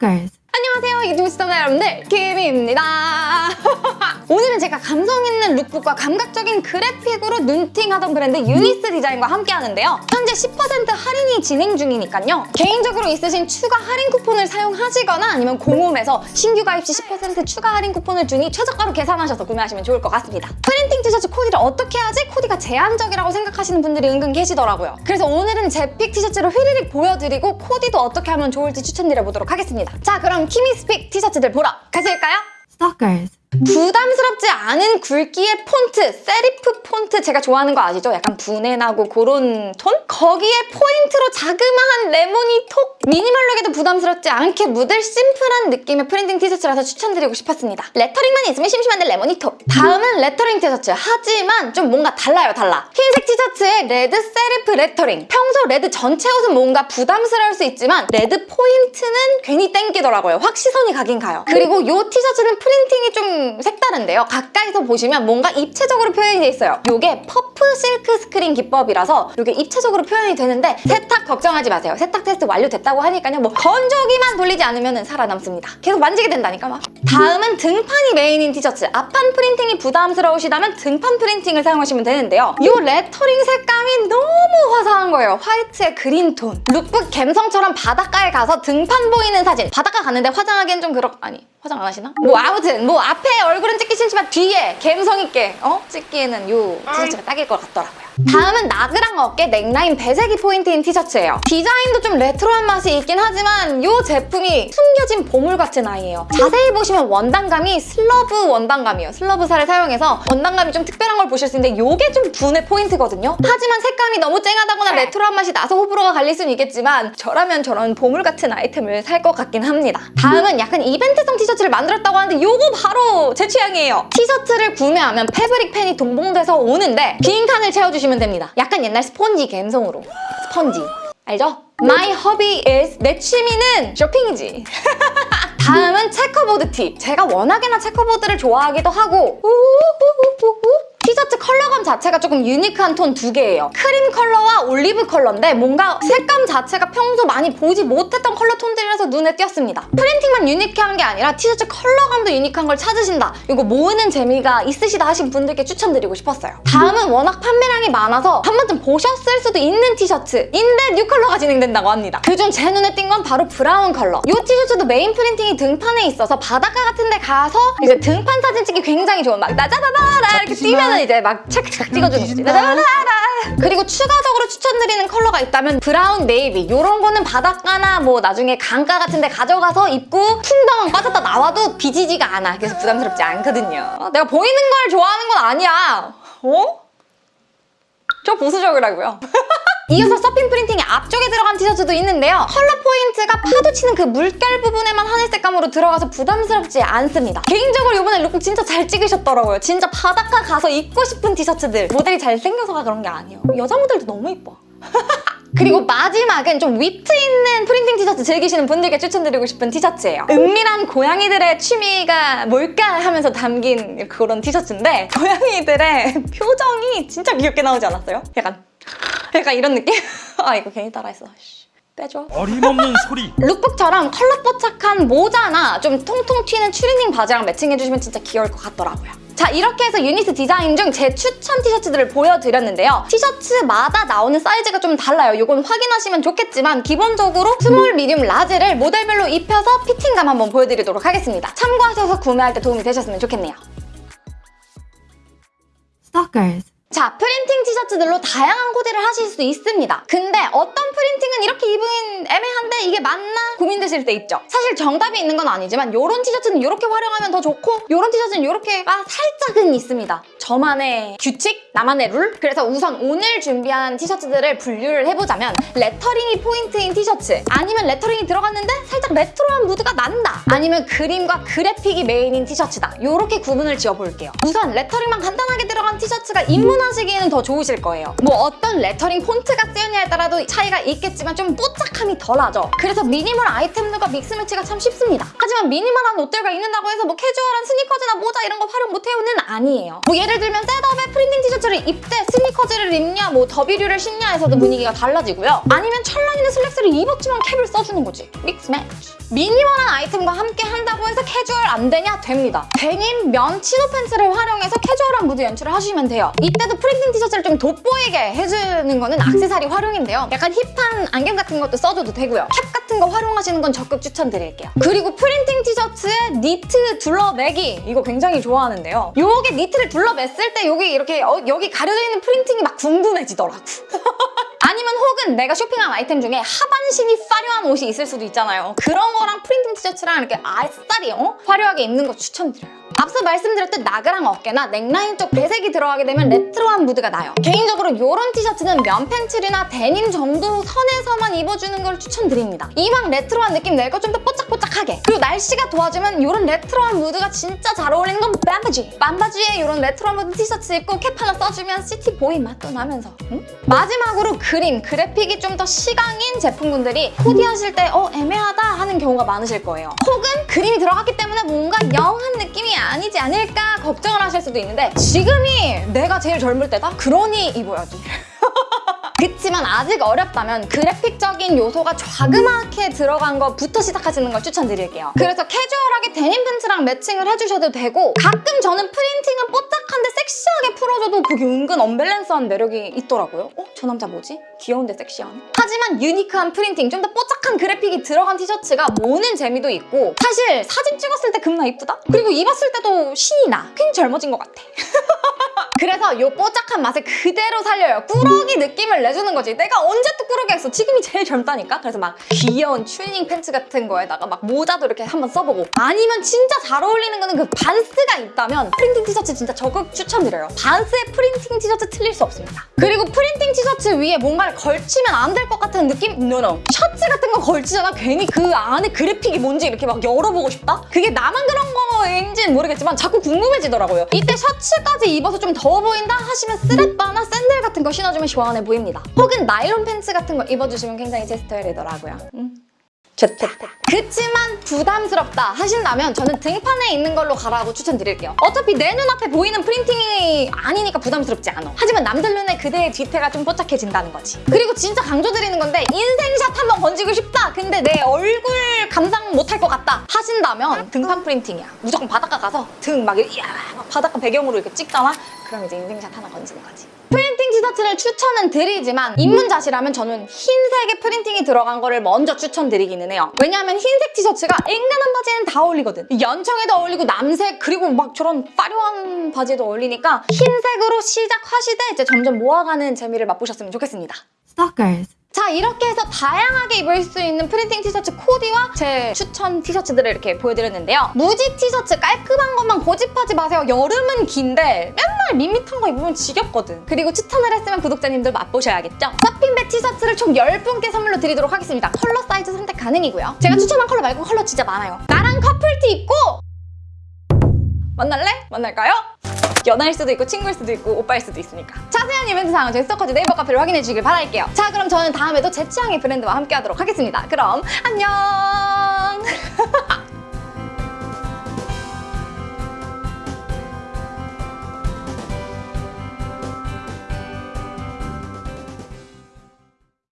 Stalkers. 안녕하세요 유튜브 시청자 여러분들 키미입니다 오늘은 제가 감성 있는 lookbook과 감각적인 그래픽으로 눈팅하던 브랜드 유니스 디자인과 함께 하는데요 현재 10% 할인이 진행 중이니까요 개인적으로 있으신 추가 할인 쿠폰을 사용하시거나 아니면 공홈에서 신규 가입 시 10% 추가 할인 쿠폰을 주니 최저가로 계산하셔서 구매하시면 좋을 것 같습니다 프린팅 티셔츠 코디를 어떻게 하지? 코디가 제한적이라고 생각하시는 분들이 은근 계시더라고요 그래서 오늘은 제 pick 티셔츠를 휘리릭 보여드리고 코디도 어떻게 하면 좋을지 추천드려보도록 하겠습니다 자 그럼 키미's pick 티셔츠들 보러 가실까요? Stalkers. 부담스럽지 않은 굵기의 폰트, 세리프 폰트 제가 좋아하는 거 아시죠? 약간 분내 나고 그런 톤? 거기에 포인트로 자그마한 레몬이 톡! 미니멀룩에도 부담스럽지 않게 묻을 심플한 느낌의 프린팅 티셔츠라서 추천드리고 싶었습니다. 레터링만 있으면 심심한데 레몬이 톡! 다음은 레터링 티셔츠. 하지만 좀 뭔가 달라요, 달라. 흰색 티셔츠에 레드 세리프 레터링. 평소 레드 전체 옷은 뭔가 부담스러울 수 있지만 레드 포인트는 괜히 땡기더라고요. 확 시선이 가긴 가요. 그리고 이 티셔츠는 프린팅이 좀 색다른 데요. 가까이서 보시면 뭔가 입체적으로 표현이 돼 있어요. 이게 puff silk screen 기법이라서 이게 입체적으로 표현이 되는데 세탁 걱정하지 마세요. 세탁 테스트 완료됐다고 하니까요. 뭐 건조기만 돌리지 않으면 살아남습니다. 계속 만지게 된다니까 막. 다음은 등판이 메인인 티셔츠. 앞판 프린팅이 부담스러우시다면 등판 프린팅을 사용하시면 되는데요. 이 레터링 색감이 너무 화사한 거예요. 화이트의 그린 톤. 룩북 갬성처럼 바닷가에 가서 등판 보이는 사진. 바닷가 갔는데 화장하기엔 좀 그렇... 아니 화장 안 하시나? 뭐 아무튼 뭐 앞에 얼굴은 찍기 싫지만 뒤에 감성 있게 어? 찍기에는 요 티셔츠가 딱일 것 같더라고요. 다음은 나그랑 어깨 넥라인 배색이 포인트인 티셔츠예요. 디자인도 좀 레트로한 맛이 있긴 하지만 이 제품이 숨겨진 보물 같은 아이예요. 자세히 보시면 원단감이 slub 원단감이에요. slub사를 사용해서 원단감이 좀 특별한 걸 보실 수 있는데 이게 좀 분의 포인트거든요. 하지만 색감이 너무 쨍하다거나 레트로한 맛이 나서 호불호가 갈릴 수는 있겠지만 저라면 저런 보물 같은 아이템을 살 것 같긴 합니다. 다음은 약간 이벤트성 티셔츠를 만들었다고 하는데 이거 바로 제 취향이 에요. 티셔츠를 구매하면 fabric 펜이 동봉돼서 오는데 빈 칸을 채워주시면 됩니다. 약간 옛날 스폰지 감성으로. 스펀지. 알죠? My hobby is 내 취미는 쇼핑이지. 다음은 checkerboard 티. 제가 워낙에나 checkerboard를 좋아하기도 하고 우우우우우우. 티셔츠 컬러감 자체가 조금 유니크한 톤 두 개예요. 크림 컬러와 올리브 컬러인데 뭔가 색감 자체가 평소 많이 보지 못했던 컬러 톤들이라서 눈에 띄었습니다. 프린팅만 유니크한 게 아니라 티셔츠 컬러감도 유니크한 걸 찾으신다. 이거 모으는 재미가 있으시다 하신 분들께 추천드리고 싶었어요. 다음은 워낙 판매량이 많아서 한 번쯤 보셨을 수도 있는 티셔츠인데 new color가 진행된다고 합니다. 그중 제 눈에 띈 건 바로 브라운 컬러. 이 티셔츠도 메인 프린팅이 등판에 있어서 바닷가 같은 데 가서 이제 등판 사진 찍기 굉장히 좋은 막 나자다다라 이렇게 뛰면 은 이제 막 착착 찍어주는 거지. 나자다다라 그리고 추가적으로 추천드리는 컬러가 있다면 브라운 네이비 이런 거는 바닷가나 뭐 나중에 강가 같은 데 가져가서 입고 풍덩 빠졌다 나와도 비지지가 않아. 그래서 부담스럽지 않거든요. 어, 내가 보이는 걸 좋아하는 건 아니야. 어? 저 보수적이라고요. 이어서 서핑 프린팅이 앞쪽에 들어간 티셔츠도 있는데요. 컬러 포인트가 파도 치는 그 물결 부분에만 하늘 색감으로 들어가서 부담스럽지 않습니다. 개인적으로 이번에 룩북 진짜 잘 찍으셨더라고요. 진짜 바닷가 가서 입고 싶은 티셔츠들. 모델이 잘생겨서가 그런 게 아니에요. 여자 모델도 너무 이뻐. 그리고 마지막은 좀 위트 있는 프린팅 티셔츠 즐기시는 분들께 추천드리고 싶은 티셔츠예요. 은밀한 고양이들의 취미가 뭘까 하면서 담긴 그런 티셔츠인데 고양이들의 표정이 진짜 귀엽게 나오지 않았어요? 약간 약간 이런 느낌? 아 이거 괜히 따라했어. 씨, 빼줘. 어림없는 소리 lookbook처럼 컬러 뽀짝한 모자나 좀 통통 튀는 추리닝 바지랑 매칭해주시면 진짜 귀여울 것 같더라고요. 자 이렇게 해서 유니스 디자인 중 제 추천 티셔츠들을 보여드렸는데요. 티셔츠마다 나오는 사이즈가 좀 달라요. 이건 확인하시면 좋겠지만 기본적으로 small, medium, large를 모델별로 입혀서 피팅감 한번 보여드리도록 하겠습니다. 참고하셔서 구매할 때 도움이 되셨으면 좋겠네요. Stalkers. 자, 프린팅 티셔츠들로 다양한 코디를 하실 수 있습니다. 근데 어떤 프린팅은 이렇게 입으면 애매한데 이게 맞나? 고민되실 때 있죠. 사실 정답이 있는 건 아니지만 이런 티셔츠는 이렇게 활용하면 더 좋고 이런 티셔츠는 이렇게가 살짝은 있습니다. 저만의 규칙? 나만의 룰? 그래서 우선 오늘 준비한 티셔츠들을 분류를 해보자면 레터링이 포인트인 티셔츠 아니면 레터링이 들어갔는데 살짝 레트로한 무드가 난다 아니면 그림과 그래픽이 메인인 티셔츠다 이렇게 구분을 지어볼게요. 우선 레터링만 간단하게 들어간 티셔츠 가 입문하시기에는 더 좋으실 거예요. 뭐 어떤 레터링 폰트가 쓰였냐에 따라도 차이가 있겠지만 좀 뽀짝함이 덜하죠. 그래서 미니멀 아이템들과 믹스매치가 참 쉽습니다. 하지만 미니멀한 옷들과 입는다고 해서 뭐 캐주얼한 스니커즈나 모자 이런 거 활용 못해요는 아니에요. 뭐 예를 들면 setup에 프린팅 티셔츠를 입되 스니커즈를 입냐 뭐 derby류를 신냐에서도 분위기가 달라지고요. 아니면 찰랑이는 슬랙스를 입었지만 캡을 써주는 거지. 믹스 매치. 미니멀한 아이템과 함께 한다고 해서 캐주얼 안 되냐? 됩니다. 데님, 면, 치노 팬츠를 활용해서 캐주얼한 무드 연출을 하시면 돼요. 이때도 프린팅 티셔츠를 좀 돋보이게 해주는 거는 악세사리 활용인데요. 약간 힙한 안경 같은 것도 써줘도 되고요. 캡 같은 거 활용하시는 건 적극 추천드릴게요. 그리고 프린팅 티셔츠에 니트 둘러매기 이거 굉장히 좋아하는데요. 요게 니트를 둘러맸을 때 여기 이렇게 어, 여기 가려져 있는 프린팅이 막 궁금해지더라고. 아니면 혹은 내가 쇼핑한 아이템 중에 하반신이 화려한 옷이 있을 수도 있잖아요. 그런 거랑 프린팅 티셔츠랑 이렇게 아싸리 어? 화려하게 입는 거 추천드려요. 앞서 말씀드렸듯 나그랑 어깨나 넥라인 쪽 배색이 들어가게 되면 레트로한 무드가 나요. 개인적으로 이런 티셔츠는 면 팬츠나 데님 정도 선에서만 입어주는 걸 추천드립니다. 이왕 레트로한 느낌 낼 거 좀 더 뽀짝 뽀짝하게 그리고 날씨가 도와주면 이런 레트로한 무드가 진짜 잘 어울리는 건 반바지! 반바지에 이런 레트로한 무드 티셔츠 입고 캡 하나 써주면 city boy 맛도 나면서 응? 마지막으로 그림, 그래픽이 좀 더 시강인 제품군들이 코디하실 때 어 애매하다 하는 경우가 많으실 거예요. 혹은 그림이 들어갔기 때문에 뭔가 young한 느낌이 아니지 않을까 걱정을 하실 수도 있는데 지금이 내가 제일 젊을 때다? 그러니 입어야지. 그치만 아직 어렵다면 그래픽적인 요소가 자그맣게 들어간 거부터 시작하시는 걸 추천드릴게요. 그래서 캐주얼하게 데님 팬츠랑 매칭을 해주셔도 되고 가끔 저는 프린팅은 뽀짝한데 섹시하게 풀어줘도 그게 은근 언밸런스한 매력이 있더라고요. 어? 저 남자 뭐지? 귀여운데 섹시하네. 하지만 유니크한 프린팅, 좀 더 뽀짝한 그래픽이 들어간 티셔츠가 모는 재미도 있고 사실 사진 찍었을 때 겁나 이쁘다? 그리고 입었을 때도 신이 나. 괜히 젊어진 것 같아. 그래서 이 뽀짝한 맛을 그대로 살려요. 꾸러기 느낌을 내주는 거지. 내가 언제 또 꾸러기 했어? 지금이 제일 젊다니까? 그래서 막 귀여운 트레이닝 팬츠 같은 거에다가 막 모자도 이렇게 한번 써보고 아니면 진짜 잘 어울리는 거는 그 반스가 있다면 프린팅 티셔츠 진짜 적극 추천드려요. 반스의 프린팅 티셔츠 틀릴 수 없습니다. 그리고 프린팅 티셔츠 위에 뭔가를 걸치면 안 될 것 같은 느낌? no no. 셔츠 같은 거 걸치잖아. 괜히 그 안에 그래픽이 뭔지 이렇게 막 열어보고 싶다? 그게 나만 그런 거인지는 모르겠지만 자꾸 궁금해지더라고요. 이때 셔츠까지 입어서 좀 더워 보인다 하시면 쓰레빠나 샌들 같은 거 신어주면 시원해 보입니다. 혹은 나일론 팬츠 같은 거 입어주시면 굉장히 제 스타일이더라고요. 음. 좋다. 그치만 부담스럽다 하신다면 저는 등판에 있는 걸로 가라고 추천드릴게요. 어차피 내 눈앞에 보이는 프린팅이 아니니까 부담스럽지 않아. 하지만 남들 눈에 그대의 뒤태가 좀 뽀짝해진다는 거지. 그리고 진짜 강조드리는 건데 인생샷 한번 건지고 싶다. 근데 내 얼굴 감상 못할 것 같다 하신다면 등판 프린팅이야. 무조건 바닷가 가서 등 막 바닷가 배경으로 이렇게 찍잖아. 그럼 이제 인생샷 하나 건지는 거지. 프린팅 티 셔츠를 추천은 드리지만 입문자시라면 저는 흰색의 프린팅이 들어간 거를 먼저 추천드리기는 해요. 왜냐하면 흰색 티셔츠가 앵간한 바지에는 다 어울리거든. 연청에도 어울리고 남색 그리고 막 저런 화려한 바지에도 어울리니까 흰색으로 시작하시되 이제 점점 모아가는 재미를 맛보셨으면 좋겠습니다. Stalkers. 자 이렇게 해서 다양하게 입을 수 있는 프린팅 티셔츠 코디와 제 추천 티셔츠들을 이렇게 보여드렸는데요. 무지 티셔츠 깔끔한 것만 고집하지 마세요. 여름은 긴데 맨날 밋밋한 거 입으면 지겹거든. 그리고 추천을 했으면 구독자님들 맛보셔야겠죠? 서핑백 티셔츠를 총 10분께 선물로 드리도록 하겠습니다. 컬러 사이즈 선택 가능이고요. 제가 추천한 컬러 말고 컬러 진짜 많아요. 나랑 커플티 입고 만날래? 만날까요? 연하일 수도 있고 친구일 수도 있고 오빠일 수도 있으니까 자세한 이벤트 사항은 저희 스토커즈 네이버 카페를 확인해 주시길 바랄게요. 자 그럼 저는 다음에도 제 취향의 브랜드와 함께 하도록 하겠습니다. 그럼 안녕